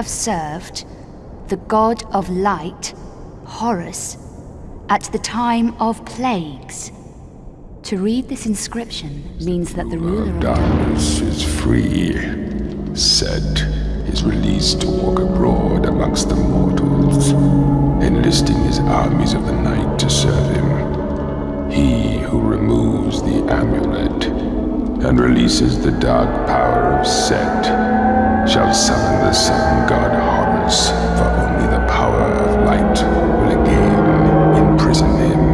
have served the god of light, Horus, at the time of plagues. To read this inscription means that the ruler of darkness is free. Set is released to walk abroad amongst the mortals, enlisting his armies of the night to serve him. He who removes the amulet and releases the dark power of Set shall summon the sun god Horus, for only the power of light will again imprison him.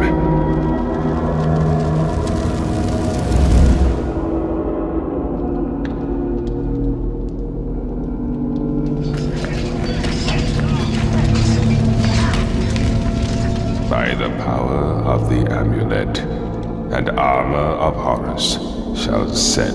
By the power of the amulet and armor of Horus shall Set,